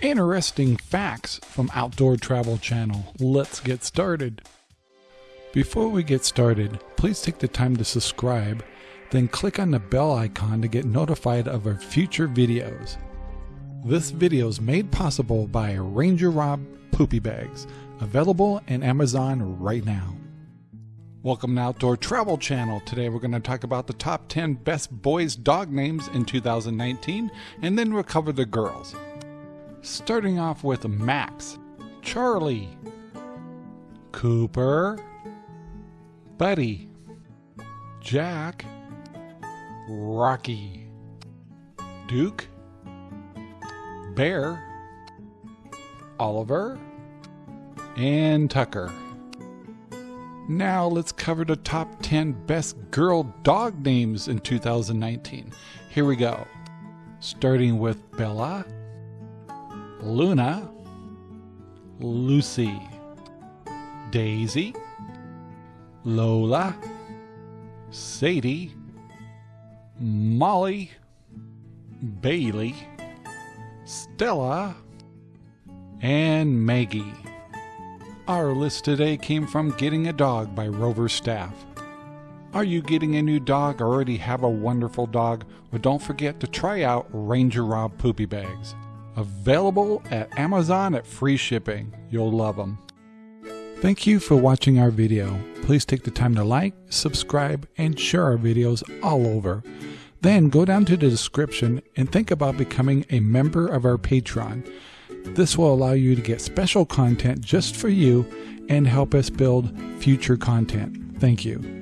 Interesting facts from Outdoor Travel Channel. Let's get started. Before we get started, please take the time to subscribe, then click on the bell icon to get notified of our future videos. This video is made possible by Ranger Rob Poopy Bags, available in Amazon right now. Welcome to Outdoor Travel Channel. Today we're going to talk about the top 10 best boys dog names in 2019 and then we'll cover the girls. Starting off with Max, Charlie, Cooper, Buddy, Jack, Rocky, Duke, Bear, Oliver, and Tucker. Now let's cover the top 10 best girl dog names in 2019. Here we go. Starting with Bella, Luna, Lucy, Daisy, Lola, Sadie, Molly, Bailey, Stella, and Maggie. Our list today came from Getting a Dog by Rover Staff. Are you getting a new dog or already have a wonderful dog? Well, don't forget to try out Ranger Rob Poopy Bags. Available at Amazon at free shipping. You'll love them. Thank you for watching our video. Please take the time to like, subscribe, and share our videos all over. Then go down to the description and think about becoming a member of our Patreon. This will allow you to get special content just for you and help us build future content. Thank you.